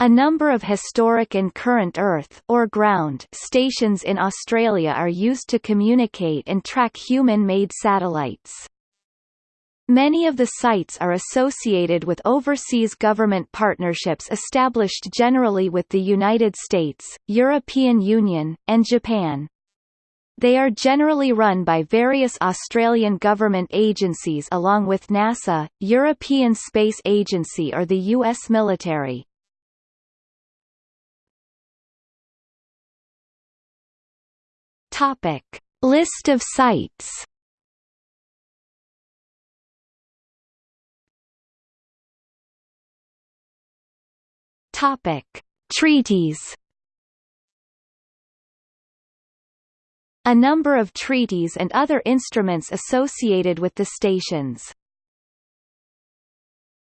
A number of historic and current Earth or ground stations in Australia are used to communicate and track human-made satellites. Many of the sites are associated with overseas government partnerships established generally with the United States, European Union, and Japan. They are generally run by various Australian government agencies along with NASA, European Space Agency or the U.S. military. Topic: List of sites. Topic: Treaties. A number of treaties and other instruments associated with the stations